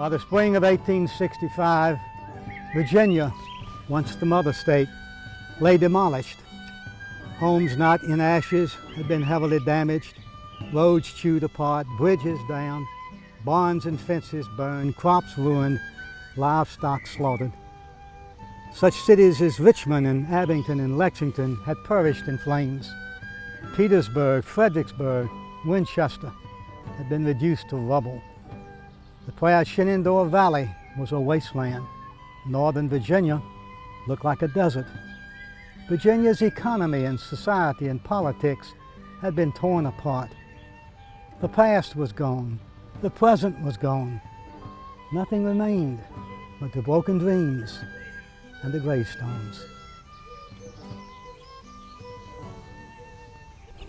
By the spring of 1865, Virginia, once the mother state, lay demolished. Homes not in ashes had been heavily damaged, roads chewed apart, bridges down, barns and fences burned, crops ruined, livestock slaughtered. Such cities as Richmond and Abingdon and Lexington had perished in flames. Petersburg, Fredericksburg, Winchester had been reduced to rubble. The proud Shenandoah Valley was a wasteland. Northern Virginia looked like a desert. Virginia's economy and society and politics had been torn apart. The past was gone. The present was gone. Nothing remained but the broken dreams and the gravestones.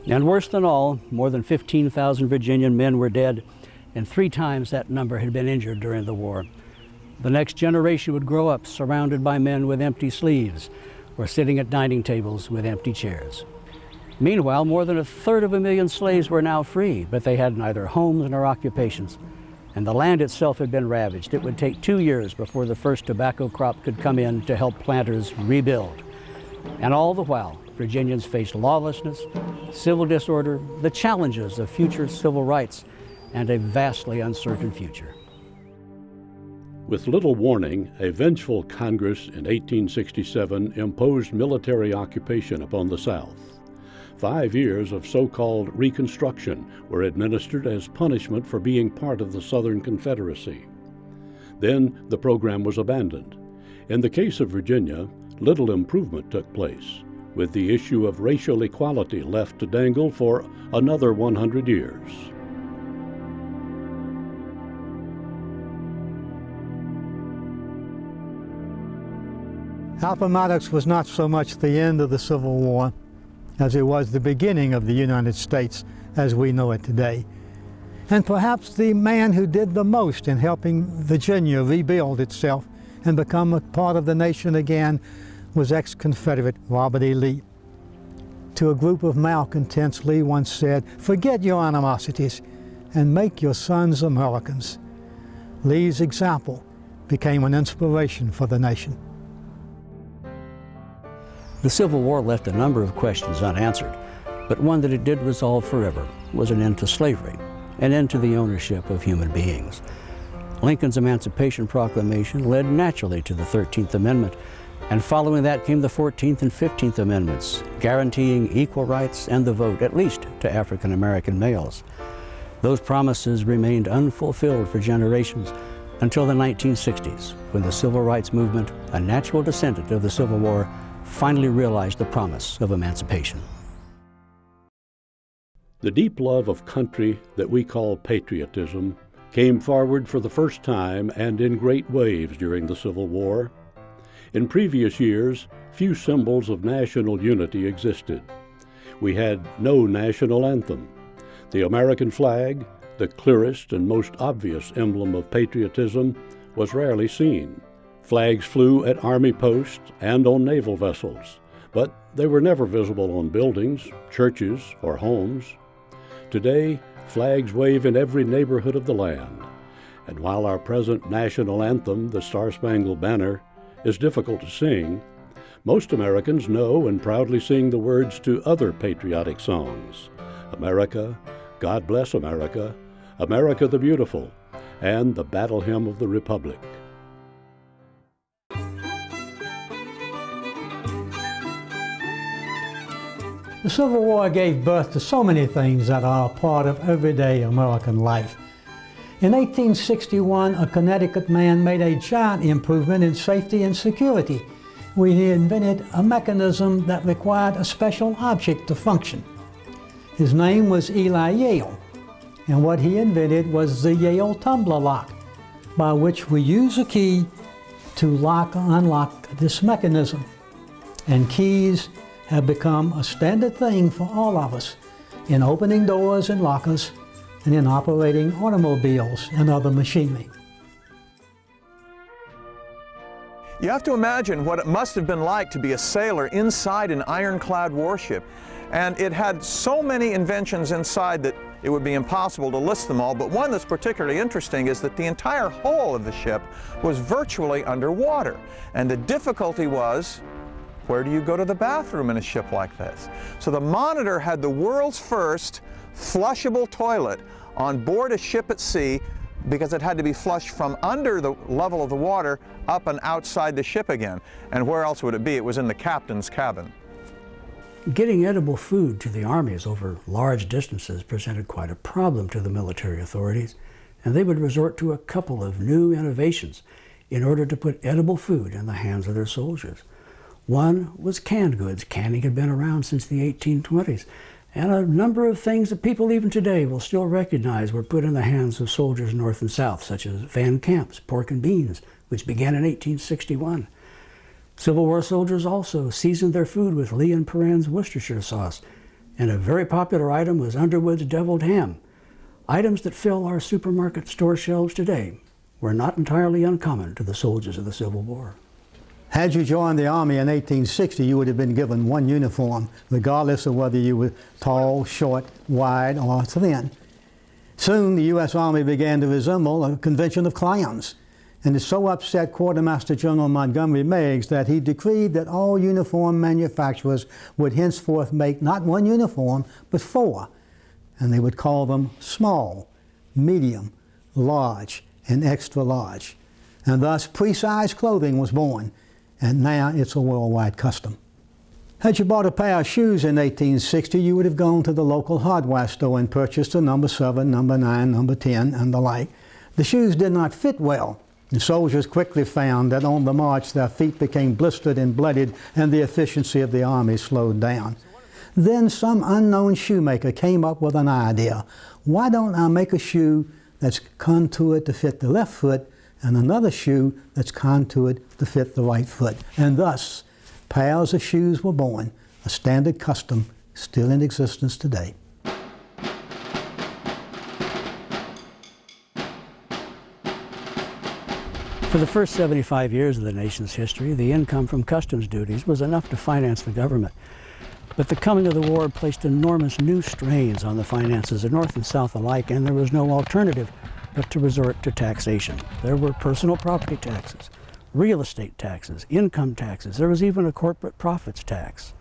And worse than all, more than 15,000 Virginian men were dead, and three times that number had been injured during the war. The next generation would grow up surrounded by men with empty sleeves or sitting at dining tables with empty chairs. Meanwhile, more than a third of a million slaves were now free, but they had neither homes nor occupations. And the land itself had been ravaged. It would take two years before the first tobacco crop could come in to help planters rebuild. And all the while, Virginians faced lawlessness, civil disorder, the challenges of future civil rights, and a vastly uncertain future. With little warning, a vengeful Congress in 1867 imposed military occupation upon the South. Five years of so called Reconstruction were administered as punishment for being part of the Southern Confederacy. Then the program was abandoned. In the case of Virginia, little improvement took place, with the issue of racial equality left to dangle for another 100 years. Appomattox was not so much the end of the Civil War as it was the beginning of the United States as we know it today. And perhaps the man who did the most in helping Virginia rebuild itself and become a part of the nation again was ex-Confederate Robert E. Lee. To a group of malcontents, Lee once said, forget your animosities and make your sons Americans. Lee's example became an inspiration for the nation. The Civil War left a number of questions unanswered, but one that it did resolve forever was an end to slavery, an end to the ownership of human beings. Lincoln's Emancipation Proclamation led naturally to the 13th Amendment, and following that came the 14th and 15th Amendments, guaranteeing equal rights and the vote, at least to African American males. Those promises remained unfulfilled for generations until the 1960s, when the Civil Rights Movement, a natural descendant of the Civil War, finally realized the promise of emancipation. The deep love of country that we call patriotism came forward for the first time and in great waves during the Civil War. In previous years, few symbols of national unity existed. We had no national anthem. The American flag, the clearest and most obvious emblem of patriotism, was rarely seen. Flags flew at Army posts and on naval vessels, but they were never visible on buildings, churches, or homes. Today, flags wave in every neighborhood of the land. And while our present national anthem, the Star Spangled Banner, is difficult to sing, most Americans know and proudly sing the words to other patriotic songs America, God Bless America, America the Beautiful, and the Battle Hymn of the Republic. The Civil War gave birth to so many things that are part of everyday American life. In 1861, a Connecticut man made a giant improvement in safety and security when he invented a mechanism that required a special object to function. His name was Eli Yale, and what he invented was the Yale tumbler lock, by which we use a key to lock or unlock this mechanism. And keys have become a standard thing for all of us in opening doors and lockers and in operating automobiles and other machinery. You have to imagine what it must have been like to be a sailor inside an ironclad warship And it had so many inventions inside that it would be impossible to list them all, but one that's particularly interesting is that the entire hull of the ship was virtually underwater. And the difficulty was, where do you go to the bathroom in a ship like this? So the Monitor had the world's first flushable toilet on board a ship at sea because it had to be flushed from under the level of the water up and outside the ship again. And where else would it be? It was in the captain's cabin. Getting edible food to the armies over large distances presented quite a problem to the military authorities, and they would resort to a couple of new innovations in order to put edible food in the hands of their soldiers. One was canned goods. Canning had been around since the 1820s, and a number of things that people even today will still recognize were put in the hands of soldiers north and south, such as Van Camp's pork and beans, which began in 1861. Civil War soldiers also seasoned their food with Lea and Perrins Worcestershire sauce, and a very popular item was Underwood's deviled ham. Items that fill our supermarket store shelves today were not entirely uncommon to the soldiers of the Civil War. Had you joined the Army in 1860, you would have been given one uniform, regardless of whether you were tall, short, wide, or thin. Soon, the U.S. Army began to resemble a convention of clowns and it so upset Quartermaster General Montgomery Meigs that he decreed that all uniform manufacturers would henceforth make not one uniform, but four, and they would call them small, medium, large, and extra large. And thus, pre-sized clothing was born, and now it's a worldwide custom. Had you bought a pair of shoes in 1860, you would have gone to the local hardware store and purchased a number 7, number 9, number 10, and the like. The shoes did not fit well, the soldiers quickly found that on the march their feet became blistered and blooded and the efficiency of the army slowed down. Then some unknown shoemaker came up with an idea. Why don't I make a shoe that's contoured to fit the left foot and another shoe that's contoured to fit the right foot? And thus, pairs of shoes were born, a standard custom still in existence today. For the first 75 years of the nation's history, the income from customs duties was enough to finance the government. But the coming of the war placed enormous new strains on the finances of North and South alike, and there was no alternative but to resort to taxation. There were personal property taxes, real estate taxes, income taxes. There was even a corporate profits tax.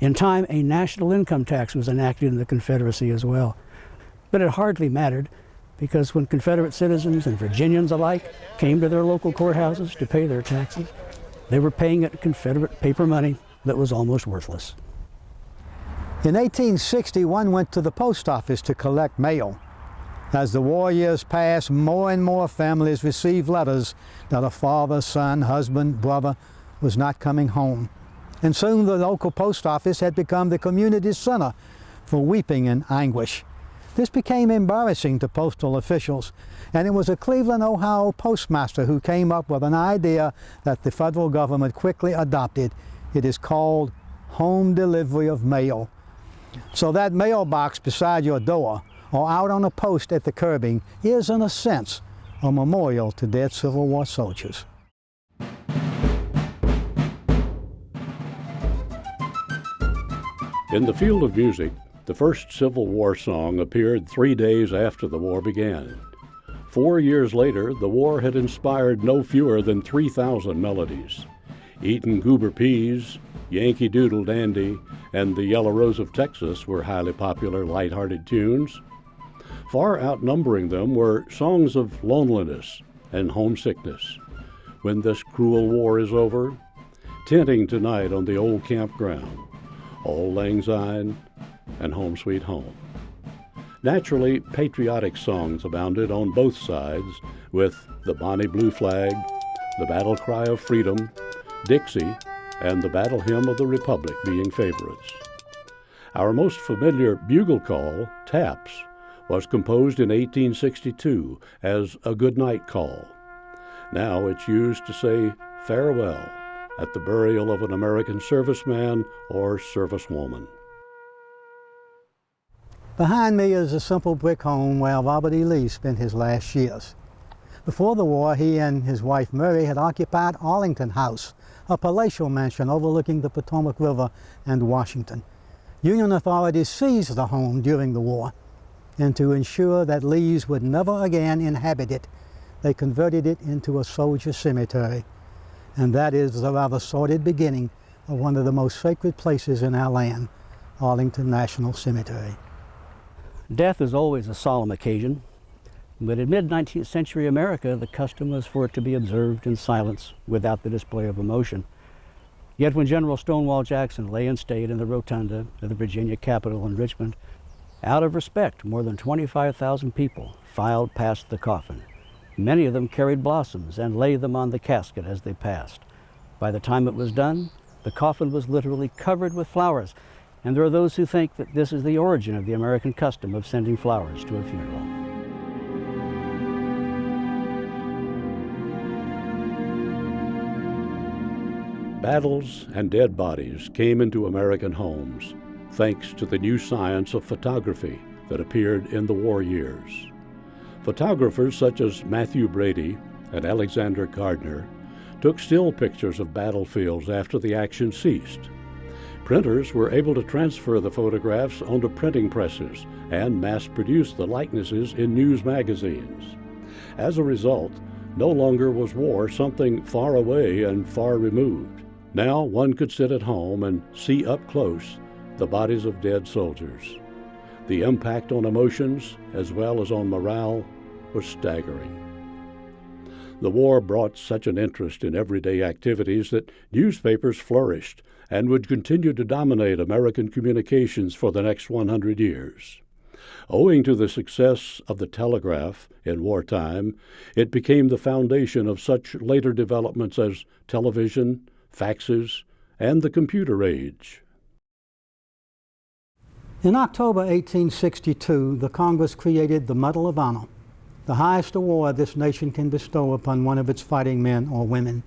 In time, a national income tax was enacted in the Confederacy as well. But it hardly mattered because when Confederate citizens and Virginians alike came to their local courthouses to pay their taxes, they were paying it Confederate paper money that was almost worthless. In 1860, one went to the post office to collect mail. As the war years passed, more and more families received letters that a father, son, husband, brother was not coming home. And soon the local post office had become the community center for weeping and anguish. This became embarrassing to postal officials, and it was a Cleveland, Ohio postmaster who came up with an idea that the federal government quickly adopted. It is called home delivery of mail. So that mailbox beside your door or out on a post at the curbing is, in a sense, a memorial to dead Civil War soldiers. In the field of music, the first Civil War song appeared three days after the war began. Four years later, the war had inspired no fewer than 3,000 melodies. Eatin' Goober Peas, Yankee Doodle Dandy, and The Yellow Rose of Texas were highly popular light-hearted tunes. Far outnumbering them were songs of loneliness and homesickness. When this cruel war is over, tenting tonight on the old campground, Auld Lang Syne, and Home Sweet Home. Naturally, patriotic songs abounded on both sides, with the Bonnie Blue Flag, the Battle Cry of Freedom, Dixie, and the Battle Hymn of the Republic being favorites. Our most familiar bugle call, Taps, was composed in 1862 as a good night call. Now it's used to say farewell at the burial of an American serviceman or servicewoman. Behind me is a simple brick home where Robert E. Lee spent his last years. Before the war, he and his wife Mary had occupied Arlington House, a palatial mansion overlooking the Potomac River and Washington. Union authorities seized the home during the war, and to ensure that Lees would never again inhabit it, they converted it into a soldier cemetery. And that is the rather sordid beginning of one of the most sacred places in our land, Arlington National Cemetery. Death is always a solemn occasion, but in mid-19th century America, the custom was for it to be observed in silence without the display of emotion. Yet when General Stonewall Jackson lay in state in the rotunda of the Virginia Capitol in Richmond, out of respect, more than 25,000 people filed past the coffin. Many of them carried blossoms and laid them on the casket as they passed. By the time it was done, the coffin was literally covered with flowers, and there are those who think that this is the origin of the American custom of sending flowers to a funeral. Battles and dead bodies came into American homes thanks to the new science of photography that appeared in the war years. Photographers such as Mathew Brady and Alexander Gardner took still pictures of battlefields after the action ceased. Printers were able to transfer the photographs onto printing presses and mass produce the likenesses in news magazines. As a result, no longer was war something far away and far removed. Now one could sit at home and see up close the bodies of dead soldiers. The impact on emotions as well as on morale was staggering. The war brought such an interest in everyday activities that newspapers flourished and would continue to dominate American communications for the next 100 years. Owing to the success of the telegraph in wartime, it became the foundation of such later developments as television, faxes, and the computer age. In October 1862, the Congress created the Medal of Honor, the highest award this nation can bestow upon one of its fighting men or women.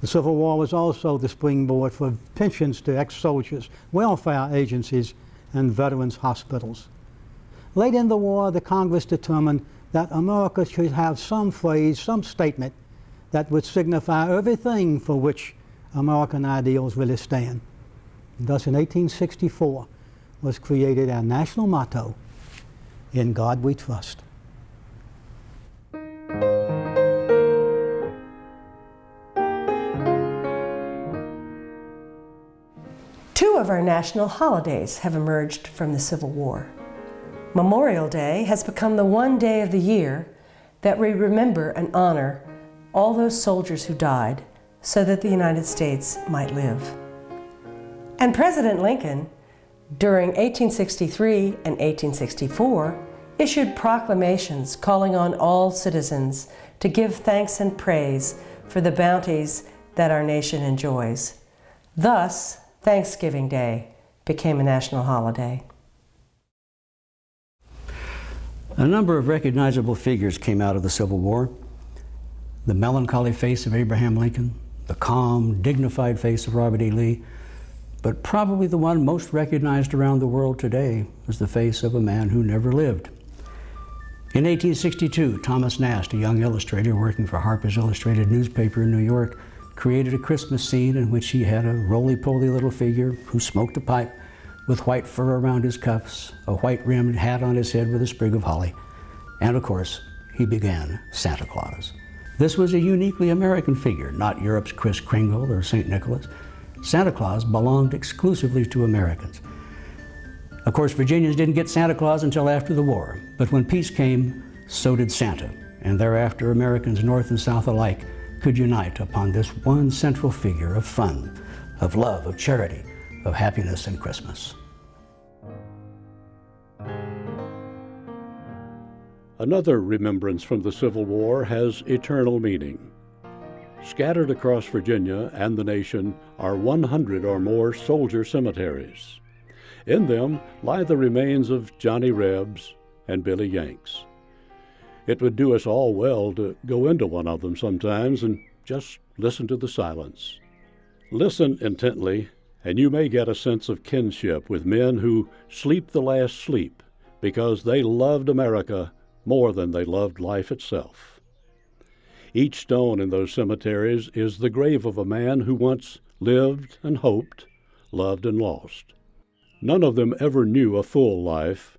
The Civil War was also the springboard for pensions to ex-soldiers, welfare agencies, and veterans hospitals. Late in the war, the Congress determined that America should have some phrase, some statement that would signify everything for which American ideals really stand. Thus, in 1864, was created our national motto, In God We Trust. Two of our national holidays have emerged from the Civil War. Memorial Day has become the one day of the year that we remember and honor all those soldiers who died so that the United States might live. And President Lincoln during 1863 and 1864, issued proclamations calling on all citizens to give thanks and praise for the bounties that our nation enjoys. Thus, Thanksgiving Day became a national holiday. A number of recognizable figures came out of the Civil War. The melancholy face of Abraham Lincoln, the calm, dignified face of Robert E. Lee, but probably the one most recognized around the world today is the face of a man who never lived. In 1862, Thomas Nast, a young illustrator working for Harper's Illustrated newspaper in New York, created a Christmas scene in which he had a roly-poly little figure who smoked a pipe with white fur around his cuffs, a white-rimmed hat on his head with a sprig of holly, and of course, he began Santa Claus. This was a uniquely American figure, not Europe's Kris Kringle or St. Nicholas. Santa Claus belonged exclusively to Americans. Of course, Virginians didn't get Santa Claus until after the war, but when peace came, so did Santa, and thereafter Americans North and South alike could unite upon this one central figure of fun, of love, of charity, of happiness and Christmas. Another remembrance from the Civil War has eternal meaning. Scattered across Virginia and the nation are 100 or more soldier cemeteries. In them lie the remains of Johnny Rebs and Billy Yanks. It would do us all well to go into one of them sometimes and just listen to the silence. Listen intently, and you may get a sense of kinship with men who sleep the last sleep because they loved America more than they loved life itself. Each stone in those cemeteries is the grave of a man who once lived and hoped, loved and lost. None of them ever knew a full life,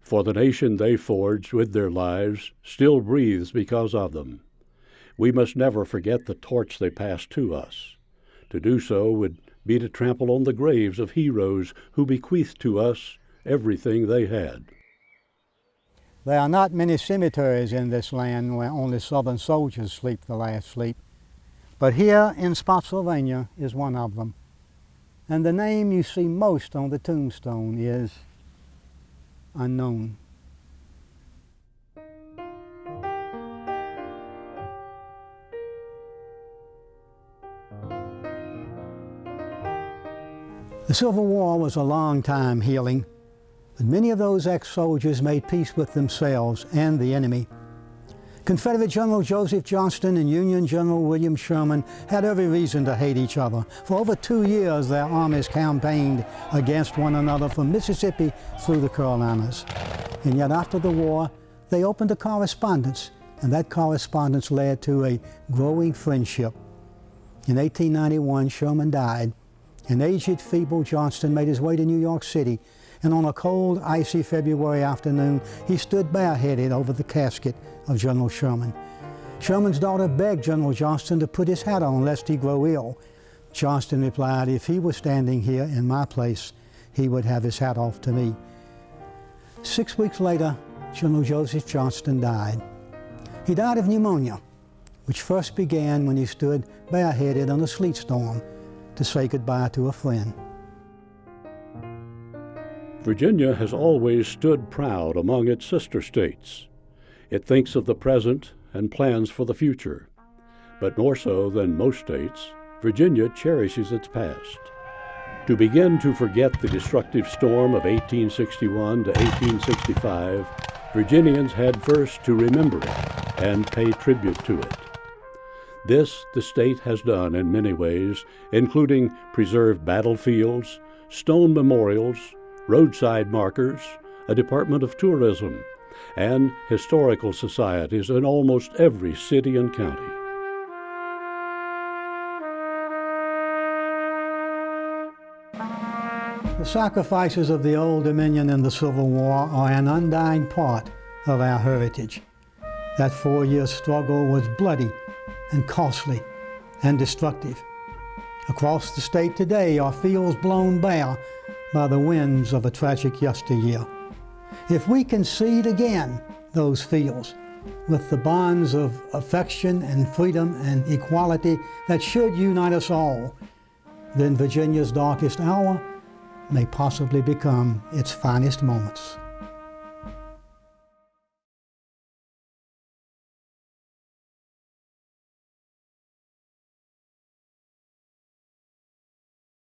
for the nation they forged with their lives still breathes because of them. We must never forget the torch they passed to us. To do so would be to trample on the graves of heroes who bequeathed to us everything they had. There are not many cemeteries in this land where only Southern soldiers sleep the last sleep. But here in Spotsylvania is one of them. And the name you see most on the tombstone is unknown. The Civil War was a long time healing, but many of those ex-soldiers made peace with themselves and the enemy. Confederate General Joseph Johnston and Union General William Sherman had every reason to hate each other. For over two years, their armies campaigned against one another from Mississippi through the Carolinas. And yet after the war, they opened a correspondence, and that correspondence led to a growing friendship. In 1891, Sherman died, and aged, feeble Johnston made his way to New York City, and on a cold, icy February afternoon, he stood bareheaded over the casket of General Sherman. Sherman's daughter begged General Johnston to put his hat on lest he grow ill. Johnston replied, if he were standing here in my place, he would have his hat off to me. Six weeks later, General Joseph Johnston died. He died of pneumonia, which first began when he stood bareheaded on a sleet storm to say goodbye to a friend. Virginia has always stood proud among its sister states. It thinks of the present and plans for the future. But more so than most states, Virginia cherishes its past. To begin to forget the destructive storm of 1861 to 1865, Virginians had first to remember it and pay tribute to it. This the state has done in many ways, including preserved battlefields, stone memorials, roadside markers, a Department of Tourism, and historical societies in almost every city and county. The sacrifices of the Old Dominion in the Civil War are an undying part of our heritage. That four-year struggle was bloody and costly and destructive. Across the state today are fields blown bare by the winds of a tragic yesteryear. If we can seed again those fields with the bonds of affection and freedom and equality that should unite us all, then Virginia's darkest hour may possibly become its finest moments.